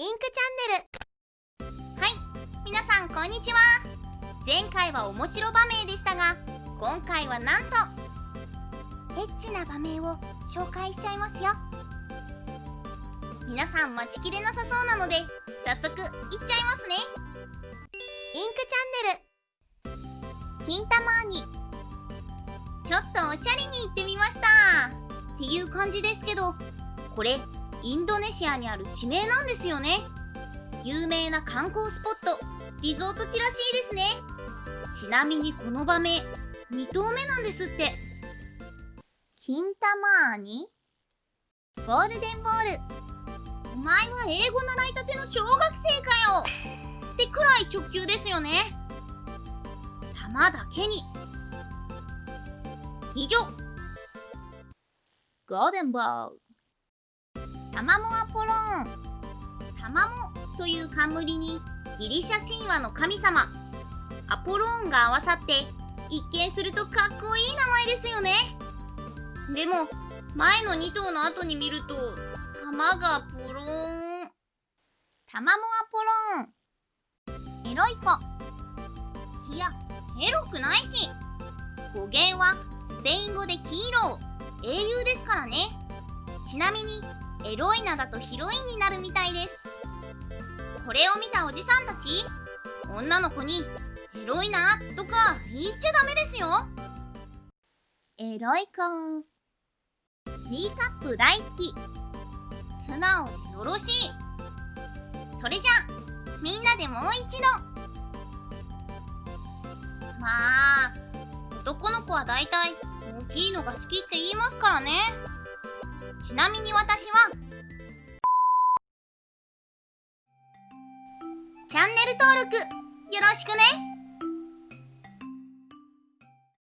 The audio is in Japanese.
インクチャンネル。はい。皆さんこんにちは。前回は面白場面でしたが今回はなんとエッチな場面を紹介しちゃいますよ。皆さん待ちきれなさそうなので早速いっちゃいますね。インクチャンネル。金玉にちょっとおしゃれに行ってみました。っていう感じですけどこれインドネシアにある地名なんですよね。有名な観光スポットリゾート地らしいですね。ちなみにこの場面2投目なんですって。金玉にゴールデンボール。お前は英語習いたての小学生かよ。ってくらい直球ですよね。玉だけに。以上。ゴールデンボール。タマモアポローン。タマモという冠にギリシャ神話の神様。アポローンが合わさって一見するとかっこいい名前ですよね。でも前の2頭の後に見ると玉がポローン。タマモアポローン。エロい子。いやエロくないし。語源はスペイン語でヒーロー。英雄ですからね。ちなみにエロい名だとヒロインになるみたいです。これを見たおじさんたち女の子にエロいなとか言っちゃダメですよ。エロい子。G カップ大好き。素直でよろしい。それじゃみんなでもう一度。まあ男の子はだいたい大きいのが好きって言いますからねちなみに私はチャンネル登録よろしくね。